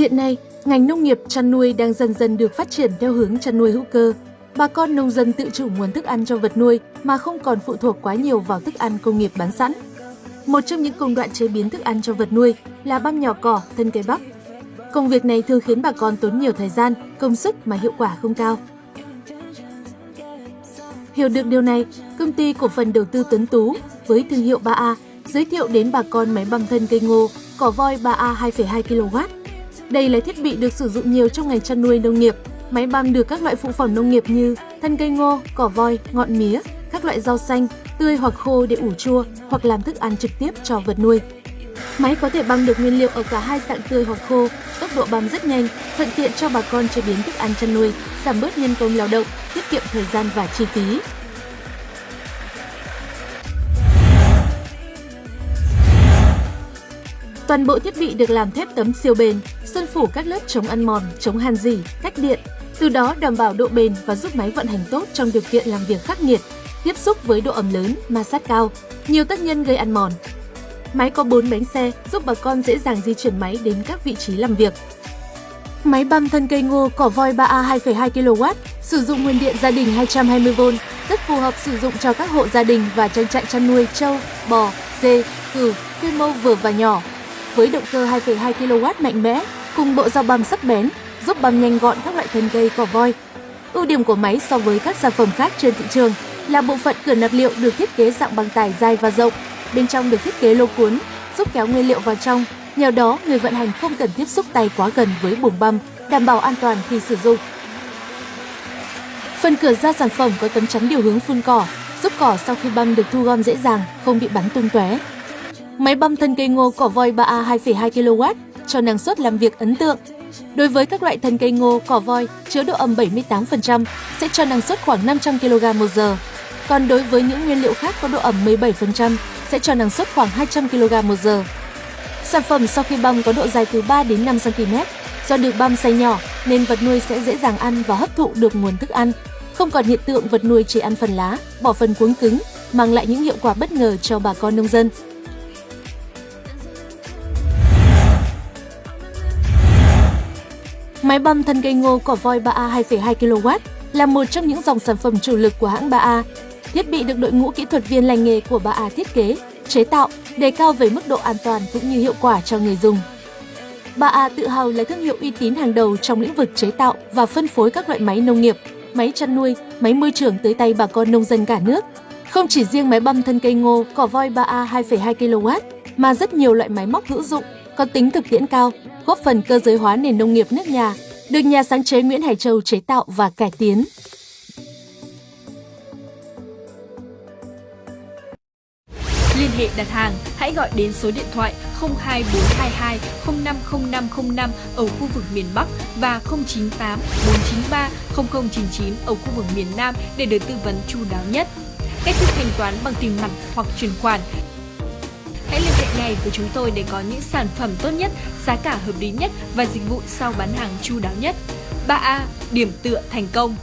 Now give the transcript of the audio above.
Hiện nay, ngành nông nghiệp chăn nuôi đang dần dần được phát triển theo hướng chăn nuôi hữu cơ. Bà con nông dân tự chủ nguồn thức ăn cho vật nuôi mà không còn phụ thuộc quá nhiều vào thức ăn công nghiệp bán sẵn. Một trong những công đoạn chế biến thức ăn cho vật nuôi là băm nhỏ cỏ, thân cây bắp. Công việc này thường khiến bà con tốn nhiều thời gian, công sức mà hiệu quả không cao. Hiểu được điều này, công ty cổ phần đầu tư Tuấn Tú với thương hiệu 3A giới thiệu đến bà con máy băm thân cây ngô cỏ voi 3A 2,2 kW. Đây là thiết bị được sử dụng nhiều trong ngành chăn nuôi nông nghiệp. Máy băm được các loại phụ phẩm nông nghiệp như thân cây ngô, cỏ voi, ngọn mía, các loại rau xanh, tươi hoặc khô để ủ chua hoặc làm thức ăn trực tiếp cho vật nuôi. Máy có thể băm được nguyên liệu ở cả hai dạng tươi hoặc khô, tốc độ băm rất nhanh, thuận tiện cho bà con chế biến thức ăn chăn nuôi, giảm bớt nhân công lao động, tiết kiệm thời gian và chi phí. Toàn bộ thiết bị được làm thép tấm siêu bền, sơn phủ các lớp chống ăn mòn, chống hàn dỉ, cách điện, từ đó đảm bảo độ bền và giúp máy vận hành tốt trong điều kiện làm việc khắc nghiệt, tiếp xúc với độ ẩm lớn, ma sát cao, nhiều tác nhân gây ăn mòn. Máy có 4 bánh xe giúp bà con dễ dàng di chuyển máy đến các vị trí làm việc. Máy băm thân cây ngô cỏ voi 3A 2,2 kW sử dụng nguồn điện gia đình 220V, rất phù hợp sử dụng cho các hộ gia đình và trang trại chăn nuôi trâu, bò, dê, cừu, quy mô vừa và nhỏ. Với động cơ 2,2 kW mạnh mẽ cùng bộ dao băm sắc bén, giúp băm nhanh gọn các loại thân cây cỏ voi. Ưu điểm của máy so với các sản phẩm khác trên thị trường là bộ phận cửa nạp liệu được thiết kế dạng băng tải dài và rộng, bên trong được thiết kế lô cuốn, giúp kéo nguyên liệu vào trong. Nhờ đó, người vận hành không cần tiếp xúc tay quá gần với buồng băm, đảm bảo an toàn khi sử dụng. Phần cửa ra sản phẩm có tấm chắn điều hướng phun cỏ, giúp cỏ sau khi băm được thu gom dễ dàng, không bị bắn tung tóe. Máy băm thân cây ngô cỏ voi 3A 2,2 kW cho năng suất làm việc ấn tượng. Đối với các loại thân cây ngô, cỏ voi chứa độ ẩm 78% sẽ cho năng suất khoảng 500 kg một giờ. Còn đối với những nguyên liệu khác có độ ẩm 17% sẽ cho năng suất khoảng 200 kg một giờ. Sản phẩm sau khi băm có độ dài từ 3 đến 5 cm. Do được băm xay nhỏ nên vật nuôi sẽ dễ dàng ăn và hấp thụ được nguồn thức ăn. Không còn hiện tượng vật nuôi chỉ ăn phần lá, bỏ phần cuống cứng, mang lại những hiệu quả bất ngờ cho bà con nông dân. Máy băm thân cây ngô cỏ voi 3A 2,2 kW là một trong những dòng sản phẩm chủ lực của hãng 3A. Thiết bị được đội ngũ kỹ thuật viên lành nghề của 3A thiết kế, chế tạo, đề cao về mức độ an toàn cũng như hiệu quả cho người dùng. 3A tự hào là thương hiệu uy tín hàng đầu trong lĩnh vực chế tạo và phân phối các loại máy nông nghiệp, máy chăn nuôi, máy môi trường tới tay bà con nông dân cả nước. Không chỉ riêng máy băm thân cây ngô, cỏ voi 3A 2,2 kW, mà rất nhiều loại máy móc hữu dụng, có tính thực tiễn cao, góp phần cơ giới hóa nền nông nghiệp nước nhà, được nhà sáng chế Nguyễn Hải Châu chế tạo và cải tiến. Liên hệ đặt hàng, hãy gọi đến số điện thoại 02422 050505 ở khu vực miền Bắc và 098 493 0099 ở khu vực miền Nam để được tư vấn chu đáo nhất. Cách thức thanh toán bằng tiền mặt hoặc chuyển khoản Hãy ngay với chúng tôi để có những sản phẩm tốt nhất, giá cả hợp lý nhất và dịch vụ sau bán hàng chu đáo nhất. 3A. Điểm tựa thành công